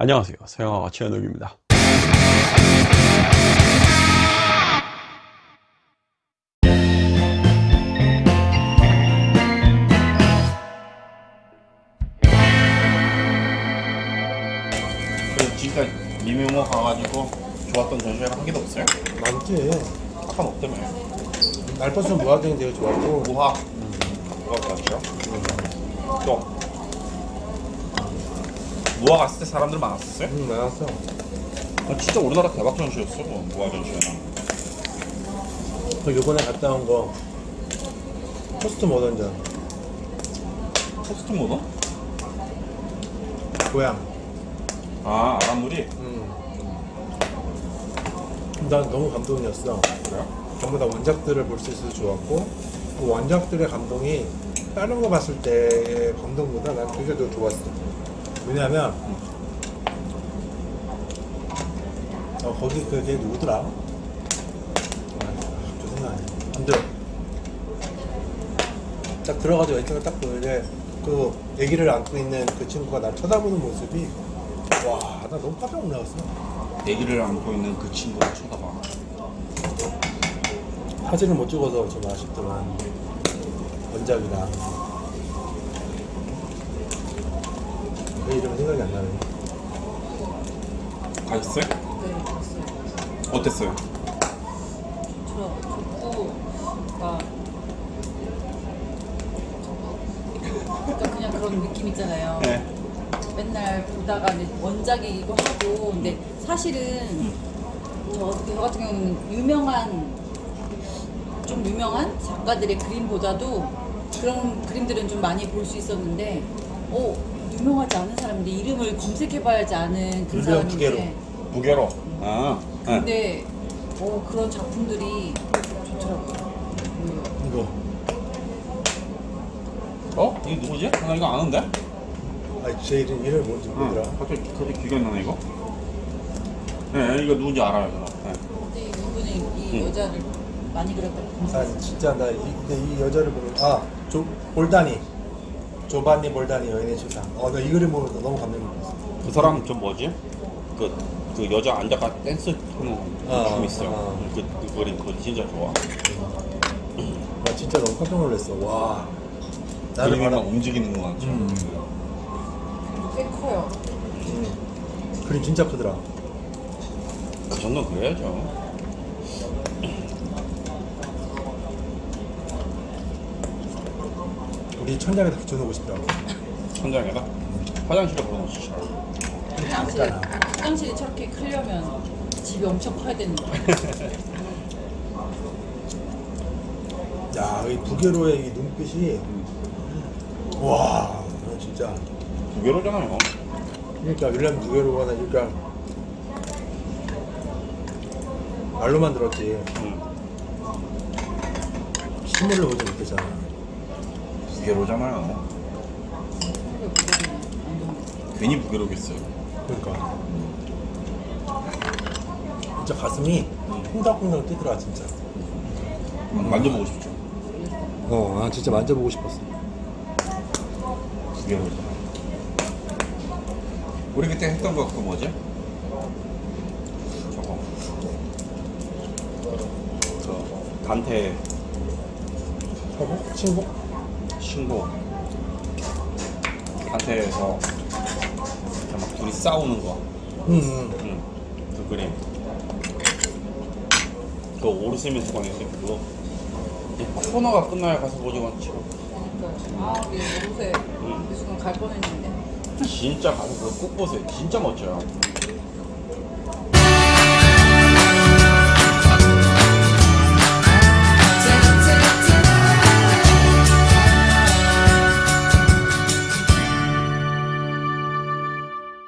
안녕하세요. 서영아가 최현욱입니다. 지금까지 미묘모 가가지고 좋았던 전시회가 한 개도 없어요? 많지. 아까 없다며? 알파스 무화경이 되게 좋았고. 무학. 무학 좋았죠? 또 무학 갔을 때 사람들 많았었어요? 응 많았어. 아, 진짜 우리나라 대박 전시였어 뭐, 무학 전시회는 그 요번에 갔다 온 거 포스트 모던전 포스트 모더? 고향. 아 아람물이? 음. 난 너무 감동이었어. 그래요? 전부 다 원작들을 볼 수 있어서 좋았고 그 원작들의 감동이 다른 거 봤을 때의 감동보다 난 그게 더 좋았어. 왜냐면 어, 거기 그게 누구더라? 아, 생각 안딱 들어가서 왼쪽을 딱 보는데 그 아기를 안고 있는 그 친구가 날 쳐다보는 모습이 와 나 너무 깜짝 놀랐어. 애기를 안고 있는 그 친구를 쳐다봐. 사진을 못 찍어서 좀 아쉽지만. 원작이라 왜 이름 생각이 안 나네 가셨어요? 네, 봤어요. 어땠어요? 저 좋고, 막 그러니까 그냥 그런 느낌 있잖아요. 네 맨날 보다가 이제 원작이기도 하고, 근데 사실은 저, 저 같은 경우는 유명한 좀 유명한 작가들의 그림보다도 그런 그림들은 좀 많이 볼 수 있었는데, 어 유명하지 않은 사람인데 이름을 검색해봐야지 아는 그 사람인데. 부계로 아 네. 근데 어, 그런 작품들이 좋더라고요. 이거 어? 이게 누구지? 나 이거 아는데? 아니 제 이름 이름 뭔지 모르더라 응, 갑자기 갑자기 안 나네 이거. 네, 이거 누군지 알아요. 저는. 네. 근데 이분이 이 응. 여자를 많이 그렸다고 아 검색했어요. 진짜 나 이, 근데 이 여자를 보면 아 조, 볼다니 조반니 볼다니 여인의 추상 어 나 이 그림 보면서 너무 감명 깊었어 그 사람 저 뭐지? 그, 그 여자 앉아가 댄스 하는 아, 춤 있어요. 아. 그, 그 그림 그거 진짜 좋아. 나 진짜 너무 깜짝 놀랐어 와 나를 그림이 막 움직이는 거 같죠. 음. 꽤 커요. 음. 그림 진짜 크더라 그 정도 그래야죠. 우리 천장에다 붙여놓고 싶더라고 천장에다 화장실에 걸어놓으시죠. 화장실, 화장실이 저렇게 크려면 집이 엄청 커야 되는 거예요. 야, 이 부계로의 이 눈빛이 와, 진짜. 부계로잖아요. 그러니까 윌리엄 부계로가 그러니까 말로만 들었지 응. 실물로 보지 못했잖아. 완전 괜히 부계로겠어요. 그러니까 진짜 가슴이 콩닥콩닥 뛰더라 진짜. 만져보고 싶죠. 어, 아 진짜 만져보고 싶었어. 부계로잖아. 우리 그때 했던 거 그거 뭐지? 저거. 저 단테 서복? 친복? 이렇게 막 둘이 싸우는 거. 응, 응. 응. 그 그림. 그 오르시면 수강했어요. 그거. 이 코너가 끝나야 가서 보지. 그러니까 아, 우리 요새 응. 이 순간 갈 뻔했는데. 진짜 가서 그거 꼭 보세요. 진짜 멋져요.